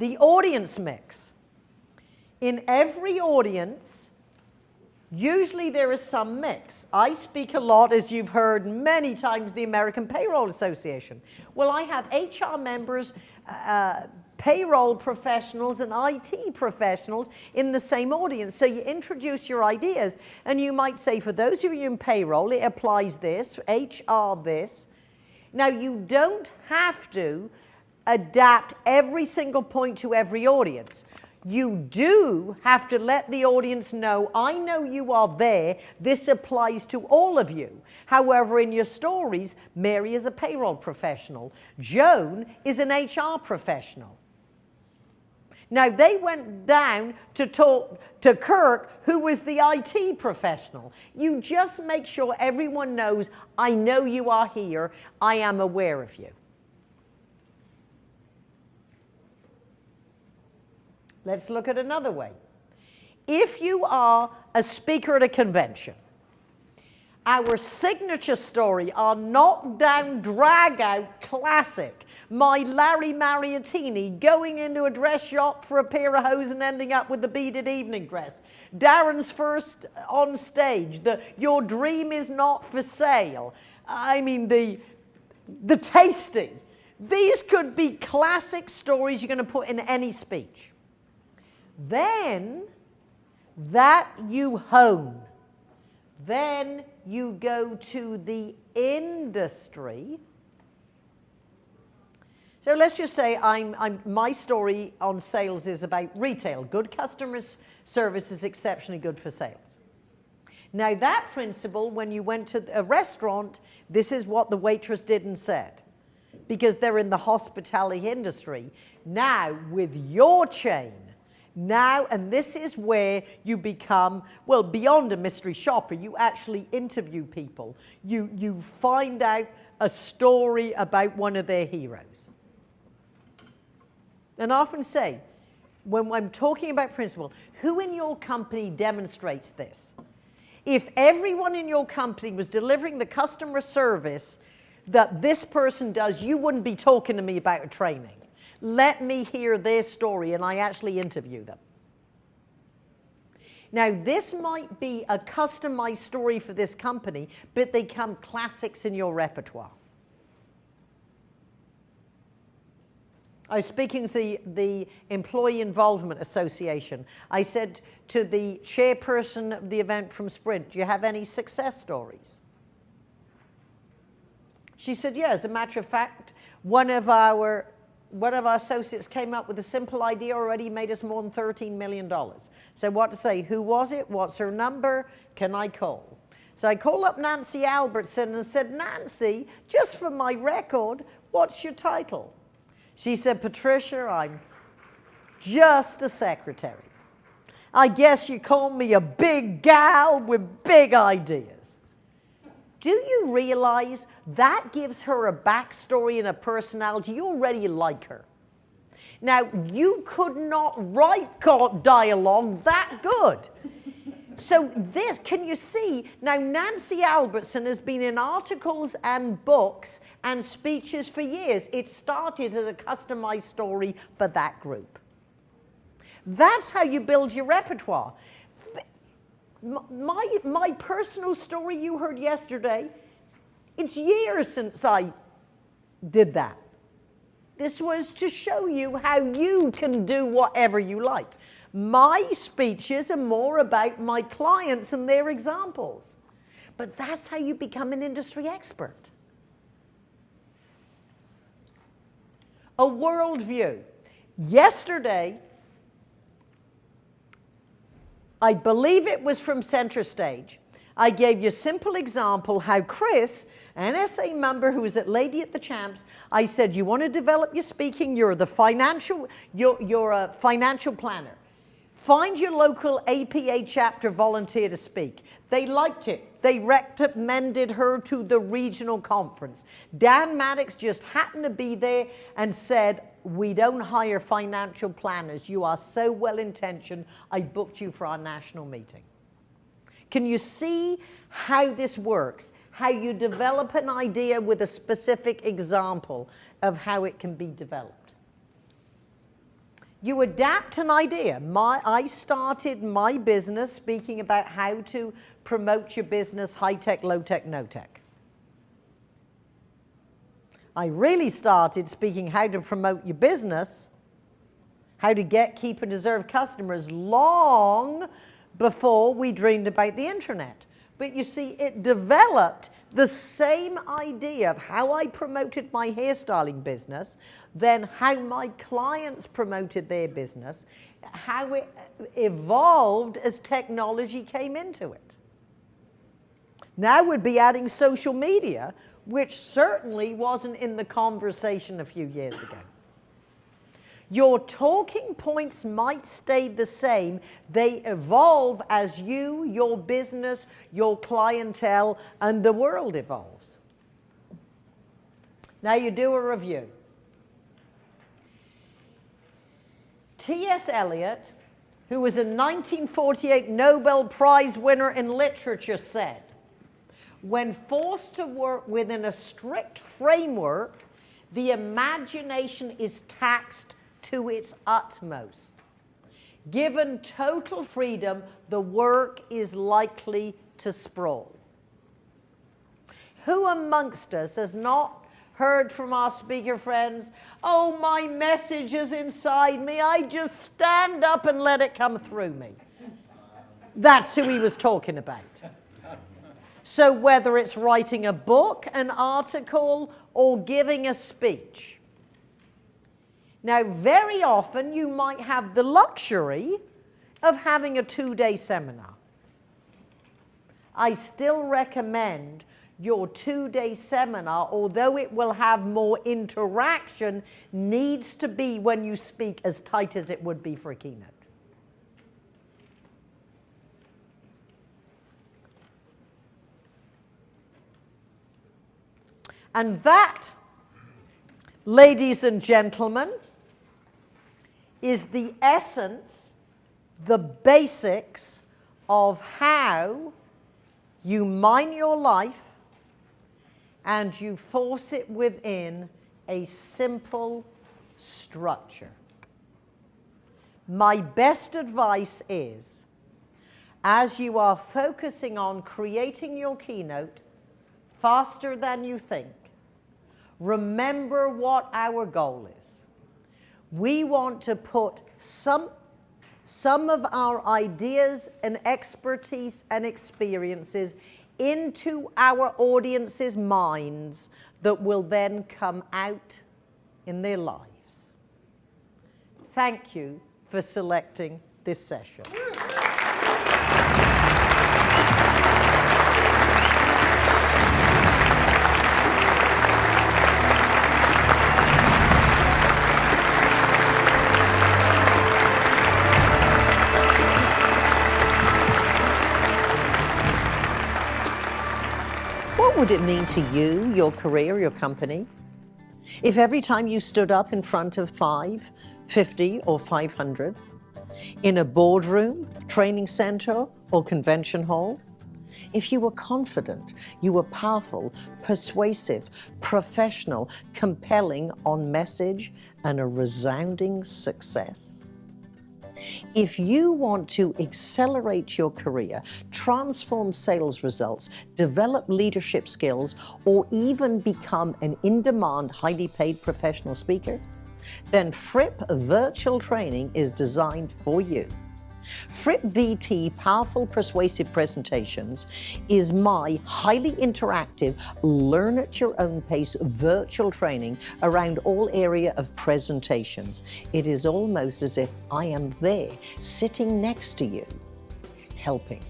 The audience mix. In every audience, usually there is some mix. I speak a lot, as you've heard many times, the American Payroll Association. Well, I have HR members, uh, payroll professionals and IT professionals in the same audience. So you introduce your ideas and you might say, for those of you in payroll, it applies this, HR this. Now you don't have to adapt every single point to every audience. You do have to let the audience know, I know you are there, this applies to all of you. However, in your stories, Mary is a payroll professional. Joan is an HR professional. Now, they went down to talk to Kirk, who was the IT professional. You just make sure everyone knows, I know you are here, I am aware of you. Let's look at another way. If you are a speaker at a convention, our signature story, our knockdown, drag out classic, my Larry Mariottini going into a dress shop for a pair of hose and ending up with the beaded evening dress. Darren's first on stage, the your dream is not for sale. I mean, the, the tasting. These could be classic stories you're going to put in any speech. Then that you hone. Then you go to the industry. So let's just say I'm, I'm, my story on sales is about retail. Good customer service is exceptionally good for sales. Now that principle, when you went to a restaurant, this is what the waitress did and said. Because they're in the hospitality industry. Now, with your chain, now, and this is where you become, well, beyond a mystery shopper, you actually interview people. You, you find out a story about one of their heroes. And I often say, when I'm talking about principle, who in your company demonstrates this? If everyone in your company was delivering the customer service that this person does, you wouldn't be talking to me about a training. Let me hear their story and I actually interview them. Now, this might be a customized story for this company, but they come classics in your repertoire. I was speaking to the, the Employee Involvement Association. I said to the chairperson of the event from Sprint, do you have any success stories? She said, yeah, as a matter of fact, one of our one of our associates came up with a simple idea already made us more than $13 million. So what to say, who was it, what's her number, can I call? So I called up Nancy Albertson and said, Nancy, just for my record, what's your title? She said, Patricia, I'm just a secretary. I guess you call me a big gal with big ideas. Do you realize that gives her a backstory and a personality? You already like her. Now, you could not write dialogue that good. So this, can you see, now Nancy Albertson has been in articles and books and speeches for years. It started as a customized story for that group. That's how you build your repertoire my, my personal story you heard yesterday, it's years since I did that. This was to show you how you can do whatever you like. My speeches are more about my clients and their examples. But that's how you become an industry expert. A worldview. Yesterday, I believe it was from Center Stage. I gave you a simple example how Chris, an SA member who was at Lady at the Champs, I said, you want to develop your speaking, you're the financial, you're, you're a financial planner. Find your local APA chapter volunteer to speak. They liked it. They recommended her to the regional conference. Dan Maddox just happened to be there and said, we don't hire financial planners. You are so well-intentioned, I booked you for our national meeting. Can you see how this works? How you develop an idea with a specific example of how it can be developed. You adapt an idea. My, I started my business speaking about how to promote your business high-tech, low-tech, no-tech. I really started speaking how to promote your business, how to get, keep, and deserve customers long before we dreamed about the internet. But you see, it developed the same idea of how I promoted my hairstyling business, then how my clients promoted their business, how it evolved as technology came into it. Now we'd be adding social media, which certainly wasn't in the conversation a few years ago. Your talking points might stay the same. They evolve as you, your business, your clientele, and the world evolves. Now you do a review. T.S. Eliot, who was a 1948 Nobel Prize winner in literature, said, when forced to work within a strict framework, the imagination is taxed to its utmost. Given total freedom, the work is likely to sprawl. Who amongst us has not heard from our speaker friends, oh, my message is inside me, I just stand up and let it come through me. That's who he was talking about. So whether it's writing a book, an article, or giving a speech, now, very often you might have the luxury of having a two-day seminar. I still recommend your two-day seminar, although it will have more interaction, needs to be when you speak as tight as it would be for a keynote. And that, ladies and gentlemen, is the essence, the basics of how you mine your life and you force it within a simple structure. My best advice is, as you are focusing on creating your keynote faster than you think, remember what our goal is. We want to put some, some of our ideas and expertise and experiences into our audience's minds that will then come out in their lives. Thank you for selecting this session. Would it mean to you, your career, your company? If every time you stood up in front of 5, 50 or 500, in a boardroom, training center or convention hall, if you were confident, you were powerful, persuasive, professional, compelling on message and a resounding success, if you want to accelerate your career, transform sales results, develop leadership skills, or even become an in-demand, highly paid professional speaker, then Fripp Virtual Training is designed for you. Fripp VT Powerful Persuasive Presentations is my highly interactive, learn at your own pace virtual training around all area of presentations. It is almost as if I am there, sitting next to you, helping.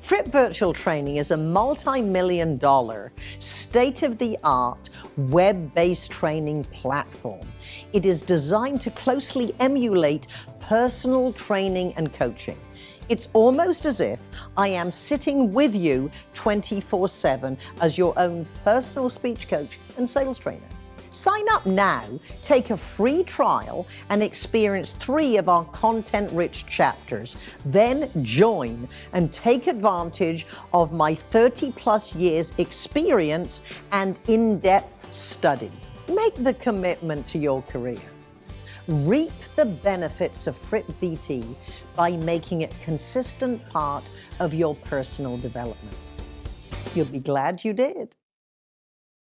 Fripp Virtual Training is a multi-million dollar, state-of-the-art, web-based training platform. It is designed to closely emulate personal training and coaching. It's almost as if I am sitting with you 24-7 as your own personal speech coach and sales trainer. Sign up now, take a free trial, and experience three of our content-rich chapters. Then join and take advantage of my 30-plus years experience and in-depth study. Make the commitment to your career. reap the benefits of Fripp VT by making it a consistent part of your personal development. You'll be glad you did.